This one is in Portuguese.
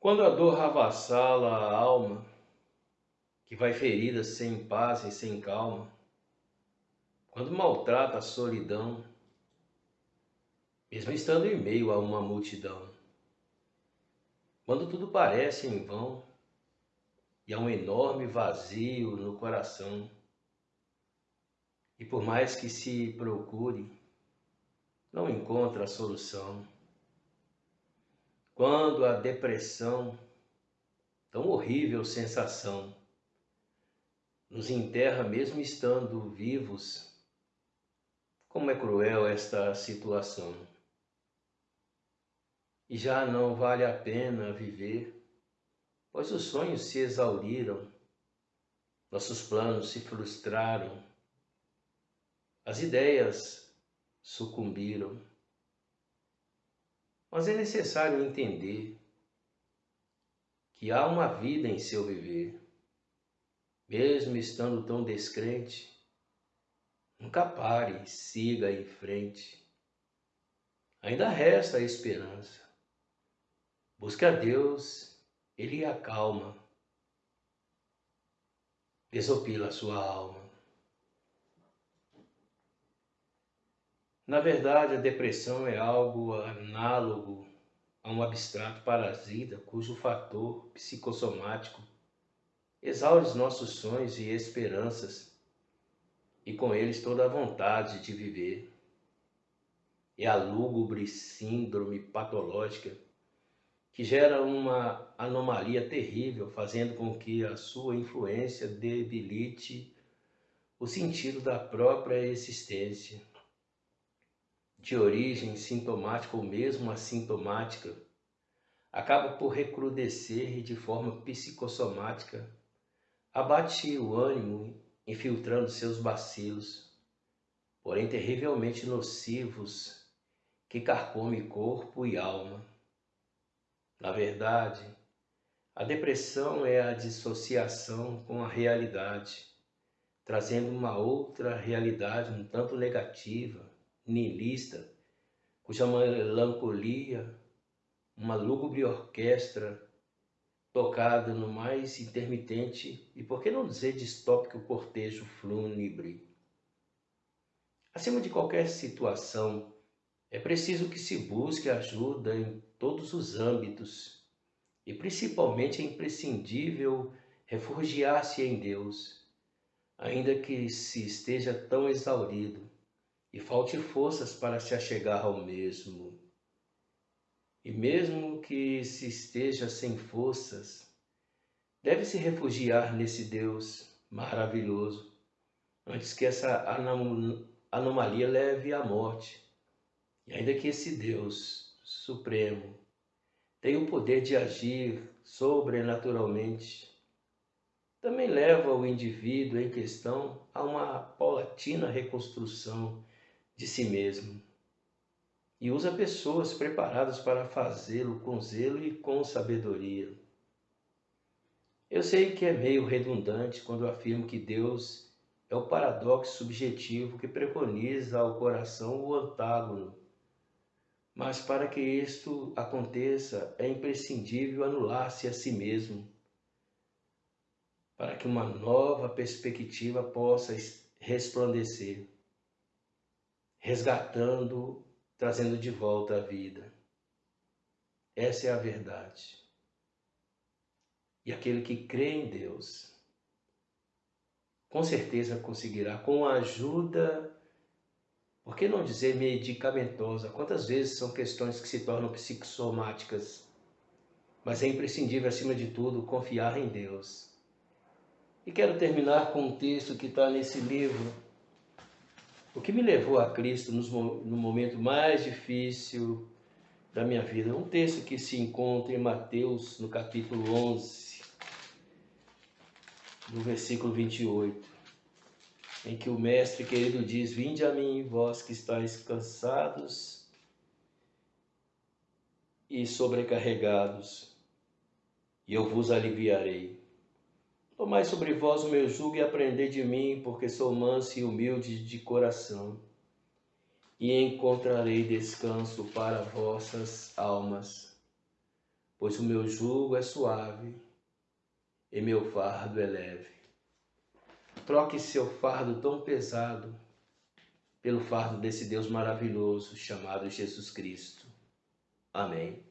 Quando a dor avassala a alma, que vai ferida sem paz e sem calma, quando maltrata a solidão, mesmo estando em meio a uma multidão, quando tudo parece em vão e há um enorme vazio no coração, e por mais que se procure, não encontra a solução. Quando a depressão, tão horrível sensação, nos enterra mesmo estando vivos, como é cruel esta situação. E já não vale a pena viver, pois os sonhos se exauriram, nossos planos se frustraram, as ideias sucumbiram. Mas é necessário entender que há uma vida em seu viver. Mesmo estando tão descrente, nunca pare, siga em frente. Ainda resta a esperança. Busque a Deus, Ele acalma. Desopila a sua alma. Na verdade, a depressão é algo análogo a um abstrato parasita cujo fator psicossomático exaure os nossos sonhos e esperanças e com eles toda a vontade de viver. É a lúgubre síndrome patológica que gera uma anomalia terrível, fazendo com que a sua influência debilite o sentido da própria existência de origem sintomática ou mesmo assintomática, acaba por recrudescer de forma psicossomática, abate o ânimo, infiltrando seus bacilos, porém terrivelmente nocivos, que carcome corpo e alma. Na verdade, a depressão é a dissociação com a realidade, trazendo uma outra realidade um tanto negativa, niilista, cuja melancolia, uma lúgubre orquestra tocada no mais intermitente e, por que não dizer, distópico cortejo fúnebre. Acima de qualquer situação, é preciso que se busque ajuda em todos os âmbitos e principalmente é imprescindível refugiar-se em Deus, ainda que se esteja tão exaurido e falte forças para se achegar ao mesmo. E mesmo que se esteja sem forças, deve se refugiar nesse Deus maravilhoso, antes que essa anom anomalia leve à morte. E ainda que esse Deus supremo tenha o poder de agir sobrenaturalmente, também leva o indivíduo em questão a uma paulatina reconstrução de si mesmo e usa pessoas preparadas para fazê-lo com zelo e com sabedoria. Eu sei que é meio redundante quando afirmo que Deus é o paradoxo subjetivo que preconiza ao coração o antágono. Mas para que isto aconteça, é imprescindível anular-se a si mesmo, para que uma nova perspectiva possa resplandecer resgatando, trazendo de volta a vida. Essa é a verdade. E aquele que crê em Deus, com certeza conseguirá, com a ajuda, por que não dizer medicamentosa? Quantas vezes são questões que se tornam psicossomáticas? Mas é imprescindível, acima de tudo, confiar em Deus. E quero terminar com um texto que está nesse livro, o que me levou a Cristo no momento mais difícil da minha vida. Um texto que se encontra em Mateus, no capítulo 11, no versículo 28, em que o Mestre querido diz: Vinde a mim, vós que estáis cansados e sobrecarregados, e eu vos aliviarei. Tomai sobre vós o meu jugo e aprendei de mim, porque sou manso e humilde de coração, e encontrarei descanso para vossas almas. pois o meu jugo é suave e meu fardo é leve. Troque seu fardo tão pesado pelo fardo desse Deus maravilhoso chamado Jesus Cristo. Amém.